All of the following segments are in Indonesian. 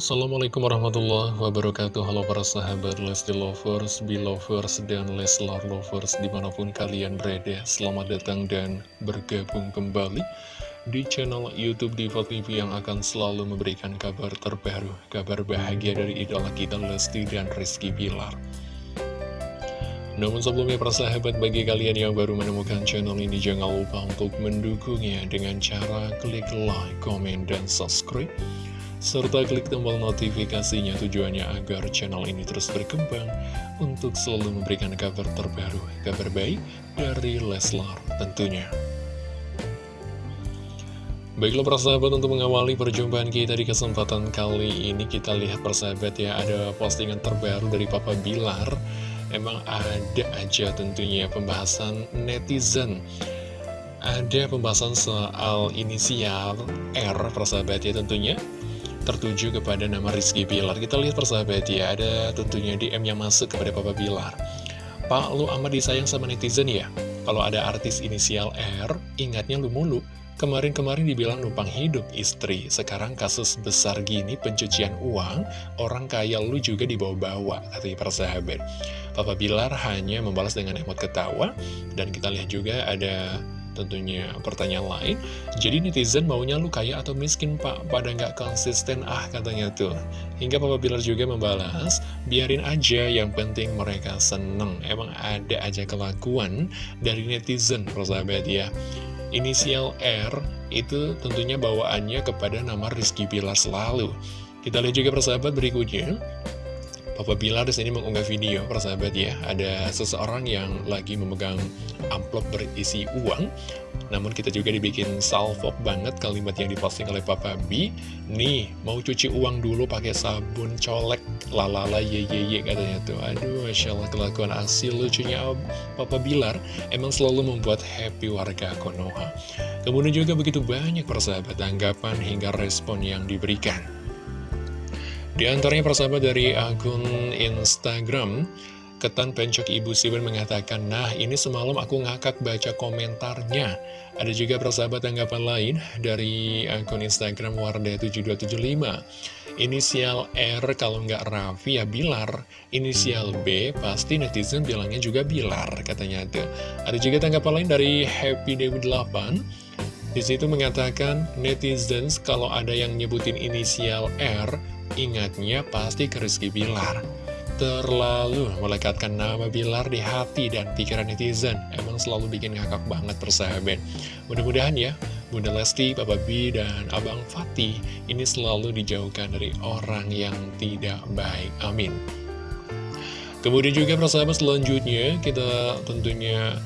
Assalamualaikum warahmatullahi wabarakatuh. Halo para sahabat Lesti Lovers, Belovers, dan Leslar Lovers di mana pun kalian berada Selamat datang dan bergabung kembali di channel Youtube Diva TV yang akan selalu memberikan kabar terbaru Kabar bahagia dari idola kita Lesti dan Rizky Bilar. Namun sebelumnya para sahabat bagi kalian yang baru menemukan channel ini jangan lupa untuk mendukungnya dengan cara klik like, komen, dan subscribe serta klik tombol notifikasinya tujuannya agar channel ini terus berkembang untuk selalu memberikan kabar terbaru, kabar baik dari Leslar tentunya. Baiklah persahabat untuk mengawali perjumpaan kita di kesempatan kali ini kita lihat persahabat ya ada postingan terbaru dari Papa Bilar. Emang ada aja tentunya pembahasan netizen. Ada pembahasan soal inisial R persahabat ya tentunya tertuju kepada nama Rizky Bilar. Kita lihat persahabat ya, ada tentunya DM yang masuk kepada Papa Bilar. Pak, lu amat disayang sama netizen ya? Kalau ada artis inisial R, ingatnya lu mulu. Kemarin-kemarin dibilang numpang hidup istri, sekarang kasus besar gini pencucian uang, orang kaya lu juga dibawa-bawa, katanya persahabat. Papa Bilar hanya membalas dengan emot ketawa, dan kita lihat juga ada tentunya pertanyaan lain. Jadi netizen maunya lu kaya atau miskin pak? Pada nggak konsisten ah katanya tuh. Hingga Papa Bilar juga membalas Biarin aja yang penting mereka seneng. Emang ada aja kelakuan dari netizen persahabat ya. Inisial R itu tentunya bawaannya kepada nama Rizky Bilar selalu. Kita lihat juga persahabat berikutnya Papa Bilar di sini mengunggah video, persahabat ya. Ada seseorang yang lagi memegang amplop berisi uang. Namun kita juga dibikin salvok banget kalimat yang diposting oleh Papa B. Nih, mau cuci uang dulu pakai sabun colek. Lalala ye ye ye katanya tuh. Aduh, Masya Allah kelakuan asil lucunya Papa Bilar. Emang selalu membuat happy warga Konoha. Kemudian juga begitu banyak persahabat tanggapan hingga respon yang diberikan. Di antaranya persahabat dari akun Instagram, Ketan Pencok Ibu Siben mengatakan, Nah, ini semalam aku ngakak baca komentarnya. Ada juga persahabat tanggapan lain dari akun Instagram Wardah7275. Inisial R kalau nggak Raffi ya Bilar. Inisial B pasti netizen bilangnya juga Bilar, katanya tuh. Ada juga tanggapan lain dari Happy Dewi 8. Di situ mengatakan, netizens kalau ada yang nyebutin inisial R, Ingatnya pasti ke Rizky Bilar. Terlalu melekatkan nama Bilar di hati dan pikiran netizen. Emang selalu bikin ngakak banget persahabat. Mudah-mudahan ya Bunda Lesti, Papa B, dan Abang Fatih Ini selalu dijauhkan dari orang yang tidak baik. Amin. Kemudian juga persahabat selanjutnya Kita tentunya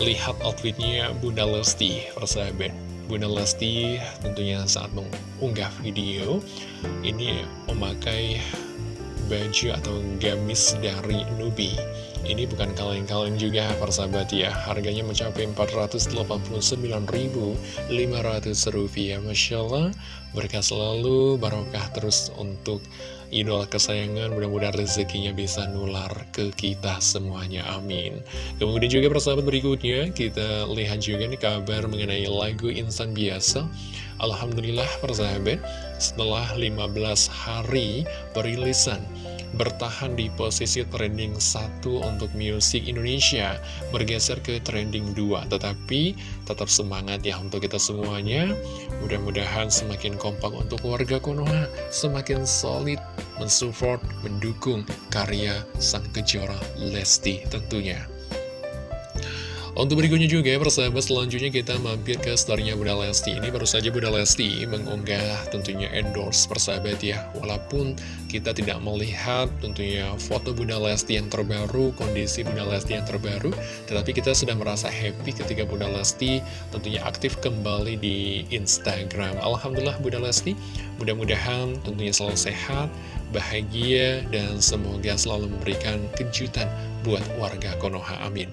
lihat outfitnya Bunda Lesti persahabat Bunda Lesti tentunya saat mengunggah video ini memakai baju atau gamis dari Nubi. Ini bukan kaleng-kaleng juga persahabat ya. Harganya mencapai 489.500 rupiah. Masya Allah Berkah selalu barokah terus untuk idola kesayangan. Mudah-mudahan rezekinya bisa nular ke kita semuanya. Amin. Kemudian juga persahabat berikutnya Kita lihat juga nih kabar mengenai lagu Insan Biasa Alhamdulillah persahabat Setelah 15 hari perilisan bertahan di posisi trending 1 untuk musik Indonesia bergeser ke trending 2 tetapi tetap semangat ya untuk kita semuanya. Mudah-mudahan semakin kompak untuk warga Konoha semakin solid mensupport mendukung karya sang kejora Lesti tentunya untuk berikutnya juga ya persahabat selanjutnya kita mampir ke storynya Bunda Lesti. Ini baru saja Bunda Lesti mengunggah tentunya endorse persahabat ya. Walaupun kita tidak melihat tentunya foto Bunda Lesti yang terbaru Kondisi Bunda Lesti yang terbaru Tetapi kita sudah merasa happy ketika Bunda Lesti tentunya aktif kembali di Instagram. Alhamdulillah Bunda Lesti mudah-mudahan tentunya selalu sehat bahagia, dan semoga selalu memberikan kejutan buat warga Konoha. Amin.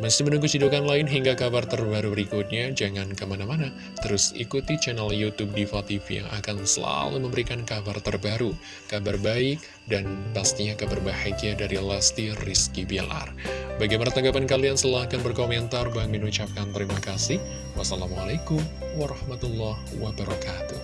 Masih menunggu cidukan lain hingga kabar terbaru berikutnya, jangan ke mana-mana, terus ikuti channel Youtube Diva TV yang akan selalu memberikan kabar terbaru, kabar baik, dan pastinya kabar bahagia dari Lesti Rizky Bilar. Bagaimana tanggapan kalian? Silahkan berkomentar. Bang Min ucapkan terima kasih. Wassalamualaikum warahmatullahi wabarakatuh.